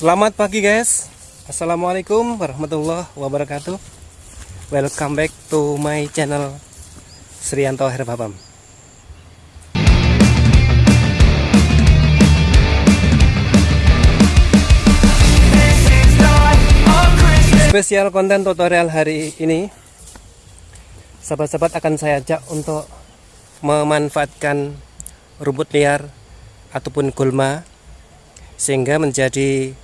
Selamat pagi guys. Assalamualaikum warahmatullahi wabarakatuh. Welcome back to my channel Srianto Herbabam Spesial konten tutorial hari ini Sahabat-sahabat akan saya ajak untuk memanfaatkan rumput liar ataupun gulma sehingga menjadi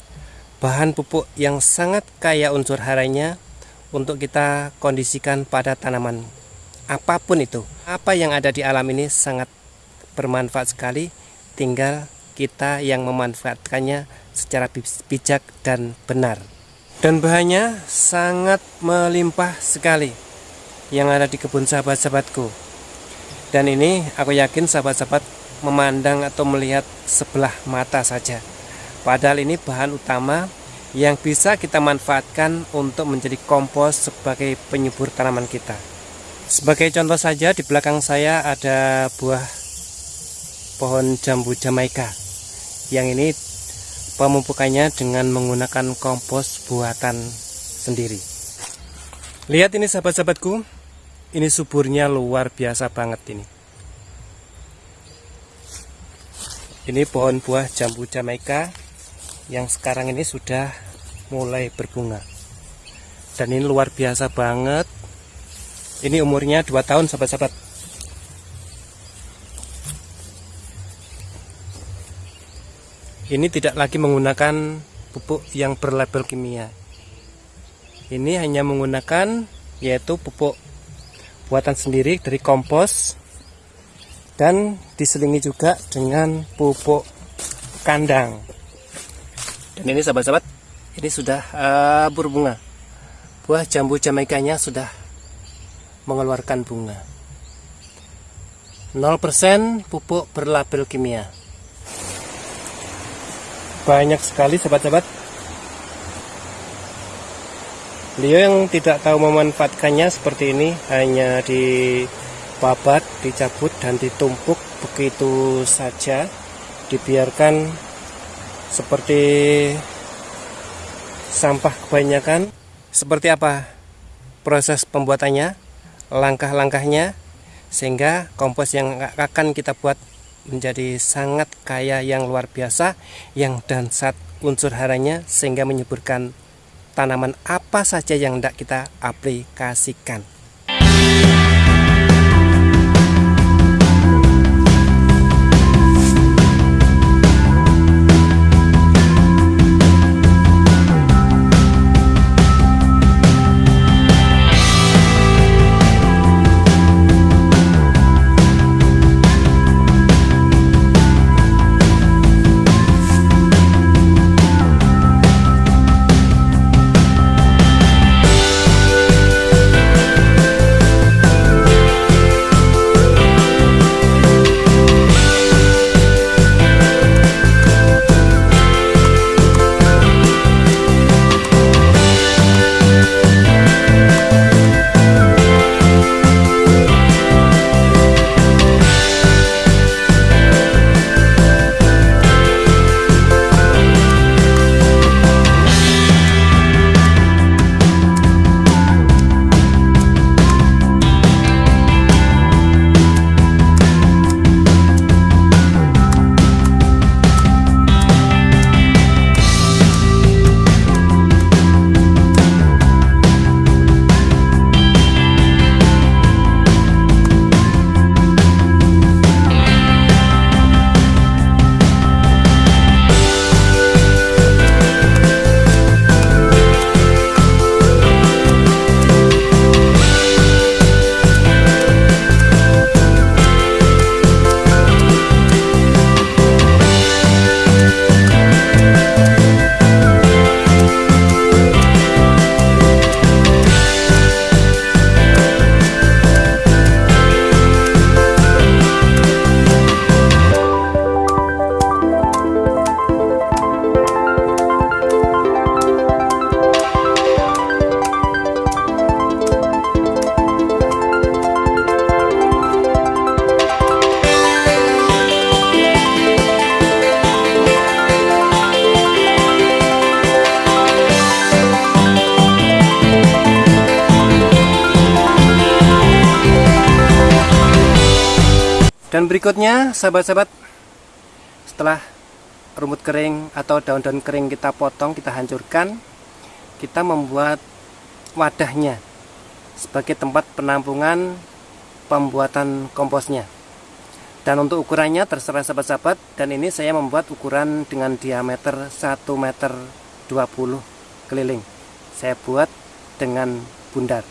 bahan pupuk yang sangat kaya unsur haranya untuk kita kondisikan pada tanaman. Apa pun itu apa yang ada di alam ini sangat bermanfaat sekali tinggal kita yang memanfaatkannya secara bijak dan benar. Dan bahannya sangat melimpah sekali yang ada di kebun sahabat-sahabatku. Dan ini aku yakin sahabat-sahabat memandang atau melihat sebelah mata saja padahal ini bahan utama yang bisa kita manfaatkan untuk menjadi kompos sebagai penyubur tanaman kita sebagai contoh saja di belakang saya ada buah pohon jambu jamaika yang ini pemupukannya dengan menggunakan kompos buatan sendiri. Lihat ini sahabat-sahabatku, ini suburnya luar biasa banget ini. Ini pohon buah jambu jamaika yang sekarang ini sudah mulai berbunga. Dan ini luar biasa banget. Ini umurnya 2 tahun sahabat-sahabat. ini tidak lagi menggunakan pupuk yang berlabel kimia ini hanya menggunakan yaitu pupuk buatan sendiri dari kompos dan diselingi juga dengan pupuk kandang dan ini sahabat-sahabat ini sudah uh, berbunga. Buah jambu jamaikanya sudah mengeluarkan bunga. 0% pupuk berlabel kimia. Banyak sekali sahabat-sahabat. Beliau yang tidak tahu memanfaatkannya seperti ini hanya dibabat, dicabut dan ditumpuk begitu saja dibiarkan seperti sampah kebanyakan. Seperti apa proses pembuatannya langkah-langkahnya sehingga kompos yang akan kita buat menjadi sangat kaya yang luar biasa yang dan saat unsur haranya sehingga menyuburkan tanaman apa saja yang tidak kita aplikasikan dan berikutnya sahabat-sahabat setelah rumput kering atau daun-daun kering kita potong kita hancurkan kita membuat wadahnya sebagai tempat penampungan pembuatan komposnya. Dan untuk ukurannya terserah sahabat-sahabat dan ini saya membuat ukuran dengan diameter 1 meter 20 keliling. Saya buat dengan bundar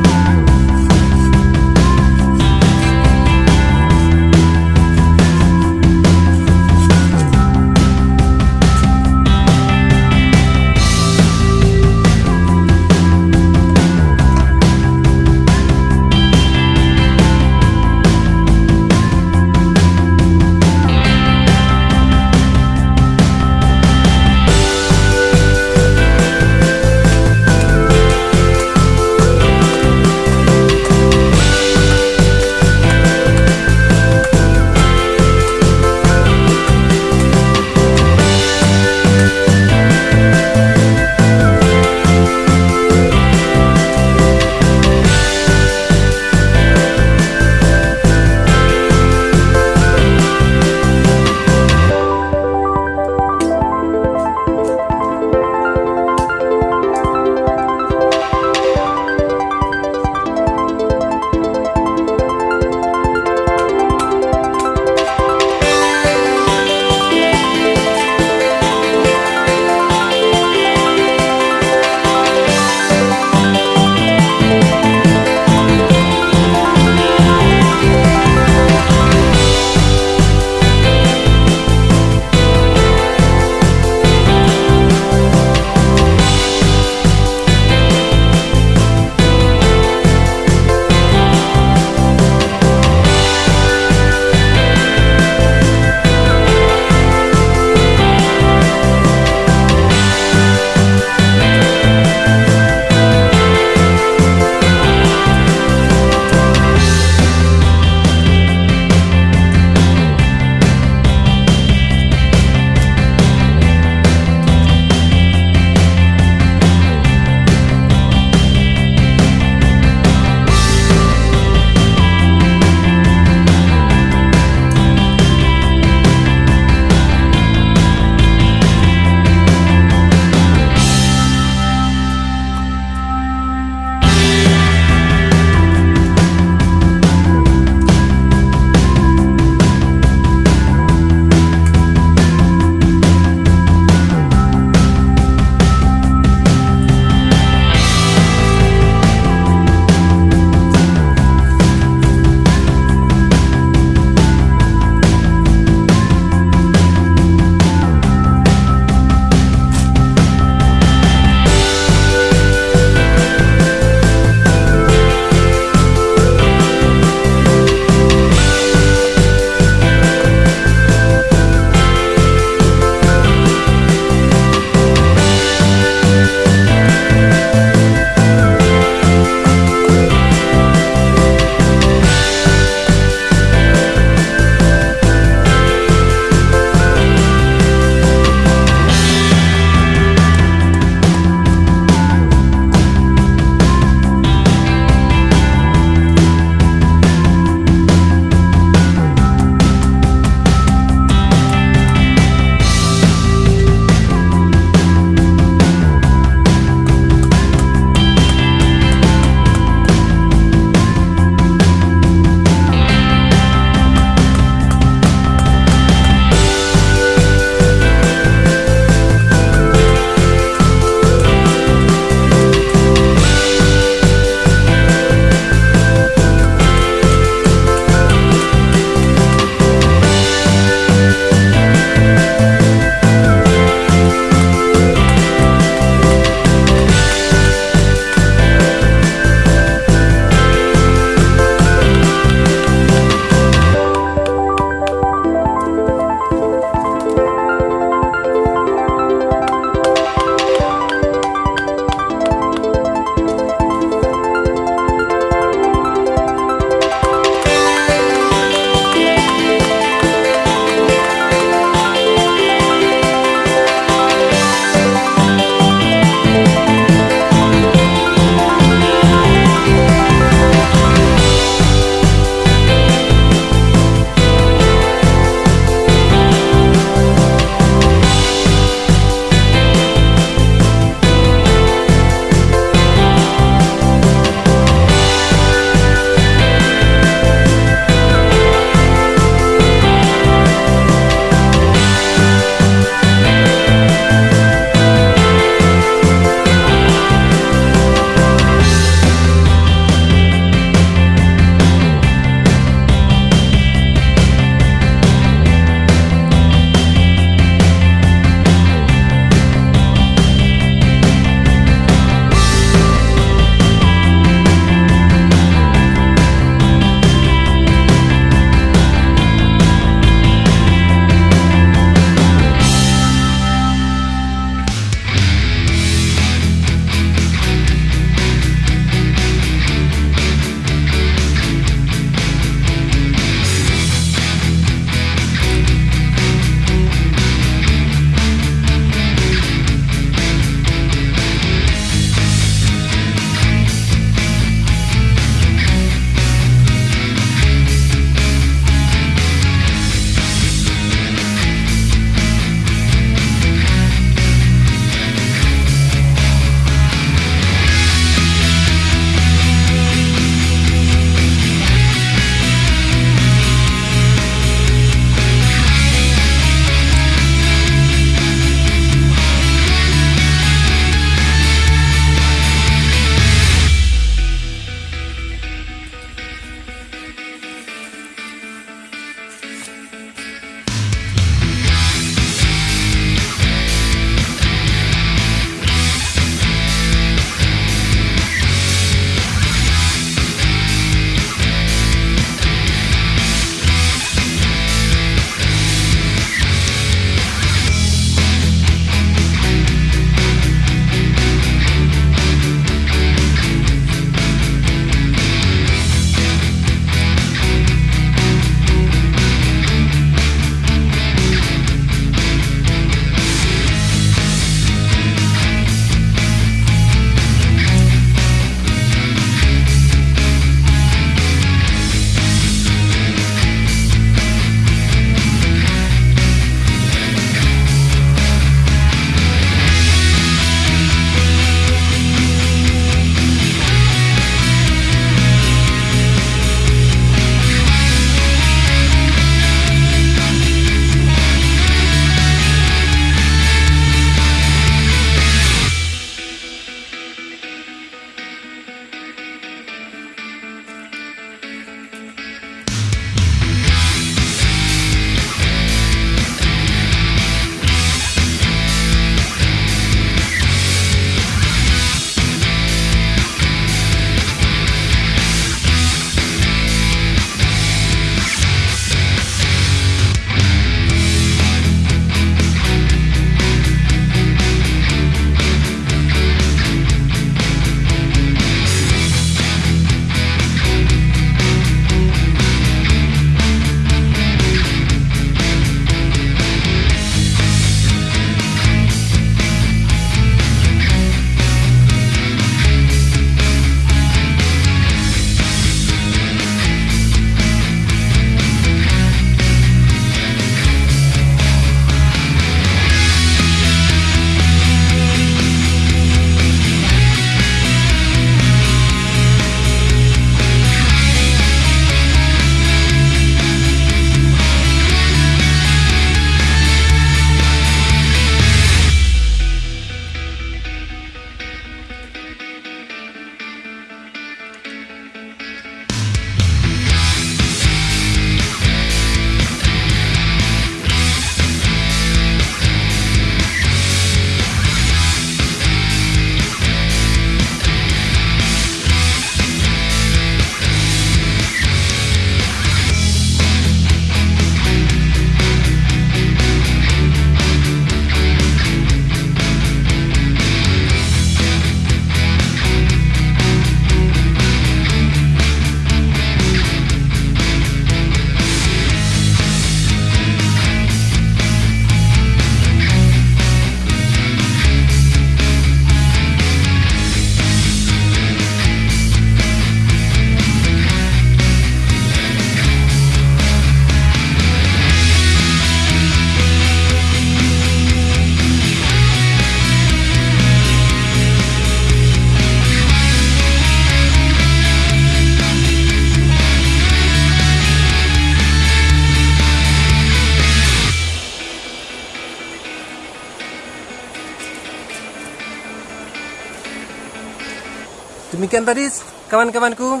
demikian tadi kawan-kawanku.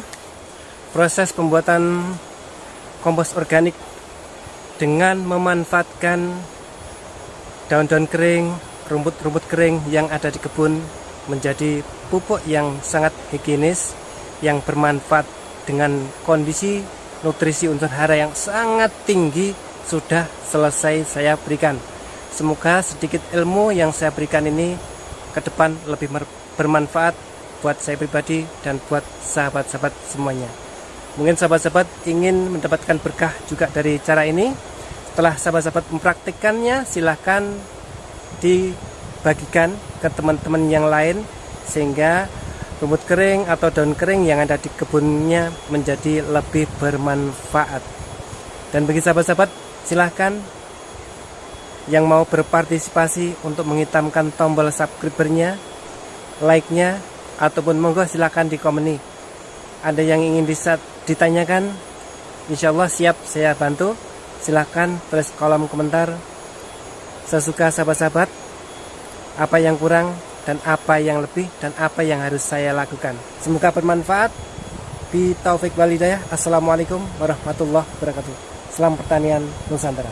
Proses pembuatan kompos organik dengan memanfaatkan daun-daun kering rumput-rumput kering yang ada di kebun menjadi pupuk yang sangat higienis yang bermanfaat dengan kondisi nutrisi unsur hara yang sangat tinggi. Sudah selesai saya berikan. Semoga sedikit ilmu yang saya berikan ini ke depan lebih bermanfaat buat saya pribadi dan buat sahabat-sahabat semuanya. Mungkin sahabat-sahabat ingin mendapatkan berkah juga dari cara ini. Setelah sahabat-sahabat mempraktikkannya silahkan dibagikan ke teman-teman yang lain sehingga rumput kering atau daun kering yang ada di kebunnya menjadi lebih bermanfaat. Dan bagi sahabat-sahabat silahkan yang mau berpartisipasi untuk menghitamkan tombol subscribernya like-nya ataupun monggo silahkan di komen ada yang ingin ditanyakan insya Allah siap saya bantu silahkan tulis kolom komentar sesuka sahabat-sahabat apa yang kurang dan apa yang lebih dan apa yang harus saya lakukan. Semoga bermanfaat. Bi taufik walidayah. Assalamualaikum warahmatullahi wabarakatuh. Selamat pertanian Nusantara.